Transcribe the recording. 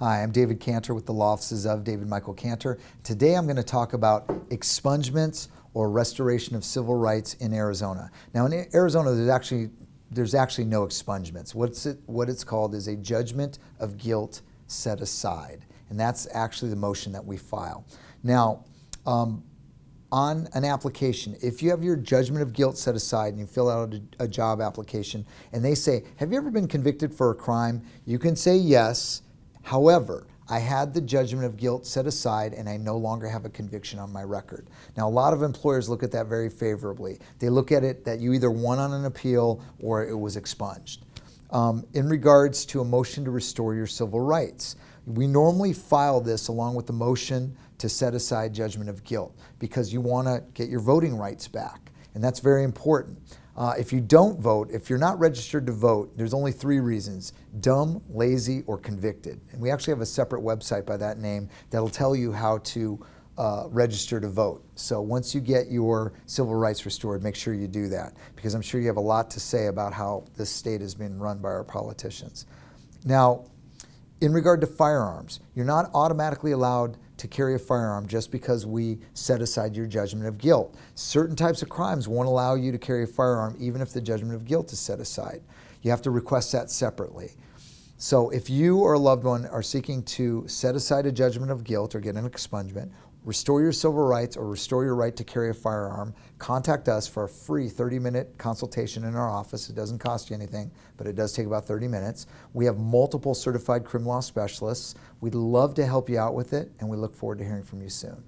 Hi, I'm David Cantor with the law offices of David Michael Cantor. Today I'm going to talk about expungements or restoration of civil rights in Arizona. Now in Arizona there's actually there's actually no expungements. What's it, what it's called is a judgment of guilt set aside. And that's actually the motion that we file. Now, um, on an application, if you have your judgment of guilt set aside and you fill out a, a, job application and they say, have you ever been convicted for a crime? You can say yes. However, I had the judgment of guilt set aside and I no longer have a conviction on my record. Now, a lot of employers look at that very favorably. They look at it that you either won on an appeal or it was expunged. Um, in regards to a motion to restore your civil rights, we normally file this along with the motion to set aside judgment of guilt because you want to get your voting rights back. And that's very important. Uh, if you don't vote, if you're not registered to vote, there's only three reasons, dumb, lazy, or convicted. And we actually have a separate website by that name that'll tell you how to uh, register to vote. So once you get your civil rights restored, make sure you do that because I'm sure you have a lot to say about how this state has been run by our politicians. Now, in regard to firearms, you're not automatically allowed to carry a firearm just because we set aside your judgment of guilt. Certain types of crimes won't allow you to carry a firearm even if the judgment of guilt is set aside. You have to request that separately. So if you or a loved one are seeking to set aside a judgment of guilt or get an expungement restore your civil rights or restore your right to carry a firearm, contact us for a free 30-minute consultation in our office. It doesn't cost you anything, but it does take about 30 minutes. We have multiple certified criminal law specialists. We'd love to help you out with it, and we look forward to hearing from you soon.